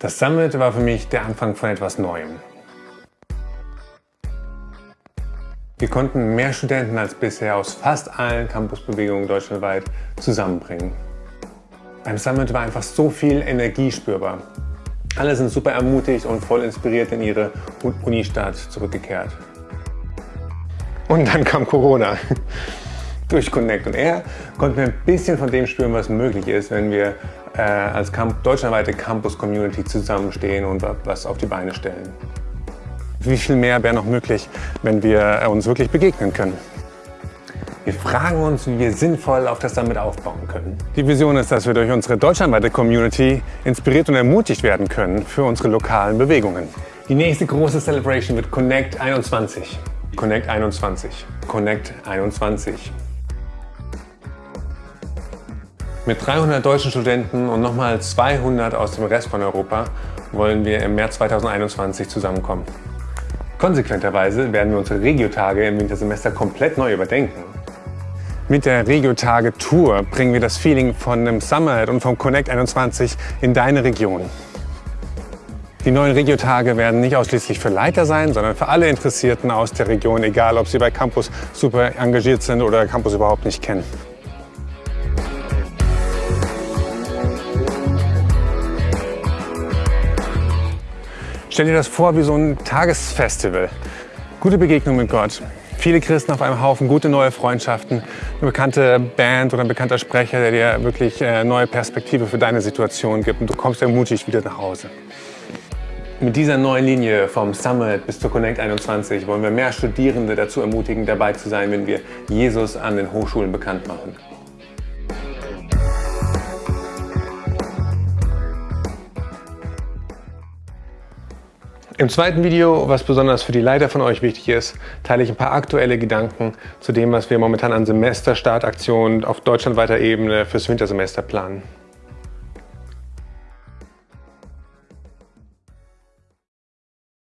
Das Summit war für mich der Anfang von etwas Neuem. Wir konnten mehr Studenten als bisher aus fast allen Campusbewegungen deutschlandweit zusammenbringen. Beim Summit war einfach so viel Energie spürbar. Alle sind super ermutigt und voll inspiriert in ihre Unistadt zurückgekehrt. Und dann kam Corona. Durch Connect und Air konnten wir ein bisschen von dem spüren, was möglich ist, wenn wir äh, als Camp deutschlandweite Campus-Community zusammenstehen und was auf die Beine stellen. Wie viel mehr wäre noch möglich, wenn wir uns wirklich begegnen können? Wir fragen uns, wie wir sinnvoll auf das Summit aufbauen können. Die Vision ist, dass wir durch unsere deutschlandweite Community inspiriert und ermutigt werden können für unsere lokalen Bewegungen. Die nächste große Celebration wird Connect 21. Connect 21. Connect 21. Mit 300 deutschen Studenten und nochmal 200 aus dem Rest von Europa wollen wir im März 2021 zusammenkommen. Konsequenterweise werden wir unsere Regiotage im Wintersemester komplett neu überdenken. Mit der Regiotage Tour bringen wir das Feeling von einem Summit und vom Connect 21 in deine Region. Die neuen Regiotage werden nicht ausschließlich für Leiter sein, sondern für alle Interessierten aus der Region, egal ob sie bei Campus super engagiert sind oder Campus überhaupt nicht kennen. Stell dir das vor wie so ein Tagesfestival. Gute Begegnung mit Gott. Viele Christen auf einem Haufen, gute neue Freundschaften, eine bekannte Band oder ein bekannter Sprecher, der dir wirklich äh, neue Perspektive für deine Situation gibt und du kommst ermutigt wieder nach Hause. Mit dieser neuen Linie vom Summit bis zur Connect 21 wollen wir mehr Studierende dazu ermutigen, dabei zu sein, wenn wir Jesus an den Hochschulen bekannt machen. Im zweiten Video, was besonders für die Leiter von euch wichtig ist, teile ich ein paar aktuelle Gedanken zu dem, was wir momentan an Semesterstartaktionen auf deutschlandweiter Ebene fürs Wintersemester planen.